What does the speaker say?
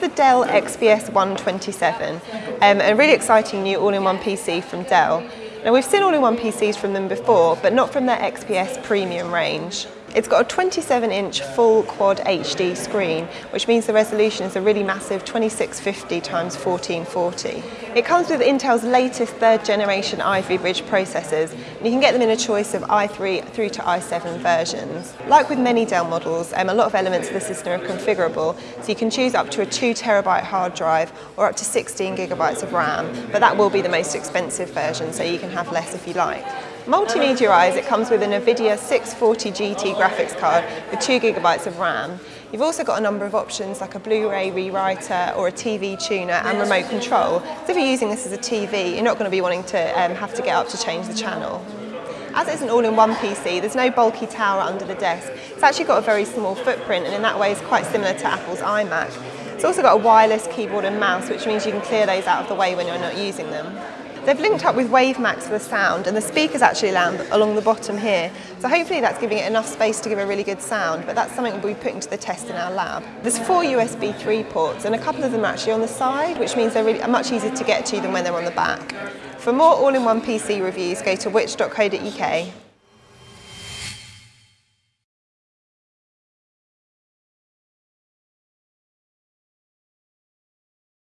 the Dell XPS 127, um, a really exciting new all-in-one PC from Dell. Now we've seen all-in-one PCs from them before, but not from their XPS premium range. It's got a 27 inch full quad HD screen, which means the resolution is a really massive 2650 x 1440. It comes with Intel's latest third generation Ivy Bridge processors, and you can get them in a choice of i3 through to i7 versions. Like with many Dell models, um, a lot of elements of the system are configurable, so you can choose up to a 2 terabyte hard drive or up to 16 gigabytes of RAM, but that will be the most expensive version, so you can have less if you like. Multimedia-wise, it comes with a NVIDIA 640 GT graphics card with 2 gigabytes of RAM. You've also got a number of options like a Blu-ray rewriter or a TV tuner and remote control. So if you're using this as a TV, you're not going to be wanting to um, have to get up to change the channel. As it's an all-in-one PC, there's no bulky tower under the desk. It's actually got a very small footprint and in that way is quite similar to Apple's iMac. It's also got a wireless keyboard and mouse, which means you can clear those out of the way when you're not using them. They've linked up with WaveMax for the sound and the speaker's actually along the bottom here. So hopefully that's giving it enough space to give a really good sound, but that's something we'll be putting to the test in our lab. There's four USB 3 ports and a couple of them are actually on the side, which means they're really, much easier to get to than when they're on the back. For more all-in-one PC reviews, go to witch.co.uk.